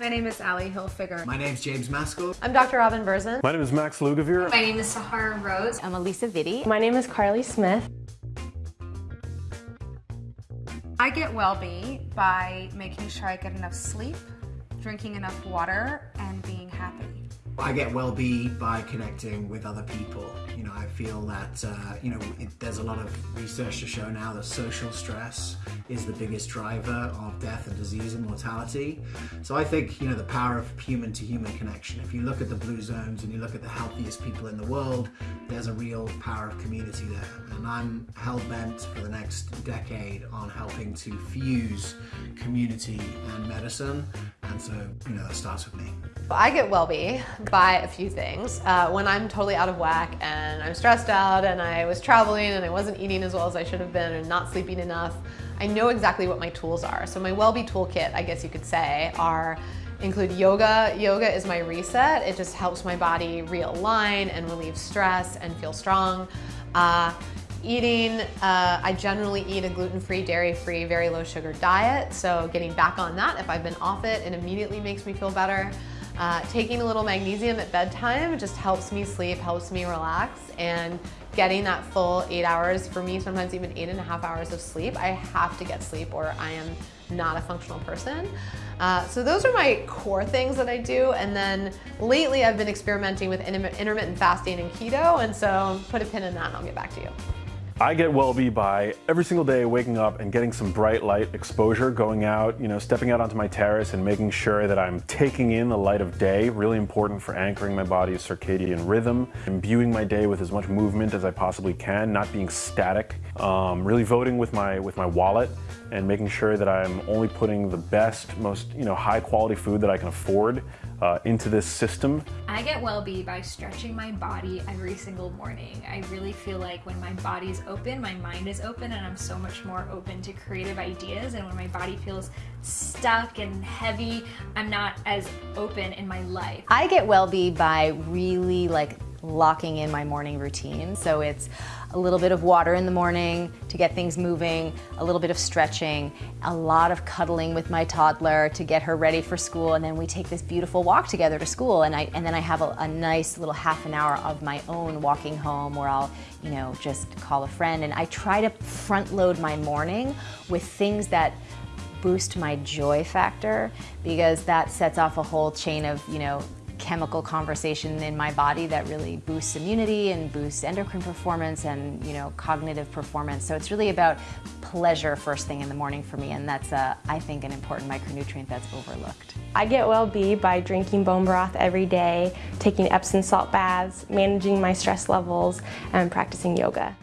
My name is Ally Hilfiger. My name's James Maskell. I'm Dr. Robin Berzin. My name is Max Lugavere. My name is Sahara Rose. I'm Alisa Vitti. My name is Carly Smith. I get well-be by making sure I get enough sleep, drinking enough water, and being happy. I get well-be by connecting with other people. You know, I feel that, uh, you know, it, there's a lot of research to show now that social stress is the biggest driver of death and disease and mortality. So I think, you know, the power of human-to-human -human connection. If you look at the blue zones and you look at the healthiest people in the world, there's a real power of community there. And I'm hell-bent for the next decade on helping to fuse community and medicine. And so, you know, that starts with me. I get well-be by a few things. Uh, when I'm totally out of whack and I'm stressed out and I was traveling and I wasn't eating as well as I should have been and not sleeping enough, I know exactly what my tools are. So my well-be toolkit, I guess you could say, are include yoga. Yoga is my reset. It just helps my body realign and relieve stress and feel strong. Uh, eating, uh, I generally eat a gluten-free, dairy-free, very low sugar diet. So getting back on that, if I've been off it, it immediately makes me feel better. Uh, taking a little magnesium at bedtime just helps me sleep, helps me relax, and getting that full eight hours, for me sometimes even eight and a half hours of sleep, I have to get sleep or I am not a functional person. Uh, so those are my core things that I do, and then lately I've been experimenting with intermittent fasting and keto, and so put a pin in that and I'll get back to you. I get well-be by every single day waking up and getting some bright light exposure, going out, you know, stepping out onto my terrace and making sure that I'm taking in the light of day, really important for anchoring my body's circadian rhythm, imbuing my day with as much movement as I possibly can, not being static, um, really voting with my, with my wallet and making sure that I'm only putting the best, most you know, high quality food that I can afford uh, into this system. I get well-be by stretching my body every single morning. I really feel like when my body's open, my mind is open, and I'm so much more open to creative ideas. And when my body feels stuck and heavy, I'm not as open in my life. I get well-be by really like locking in my morning routine. So it's a little bit of water in the morning to get things moving, a little bit of stretching, a lot of cuddling with my toddler to get her ready for school, and then we take this beautiful walk together to school, and, I, and then I have a, a nice little half an hour of my own walking home where I'll, you know, just call a friend, and I try to front load my morning with things that boost my joy factor because that sets off a whole chain of, you know, chemical conversation in my body that really boosts immunity and boosts endocrine performance and you know cognitive performance. So it's really about pleasure first thing in the morning for me and that's uh, I think an important micronutrient that's overlooked. I get well-be by drinking bone broth every day, taking Epsom salt baths, managing my stress levels, and practicing yoga.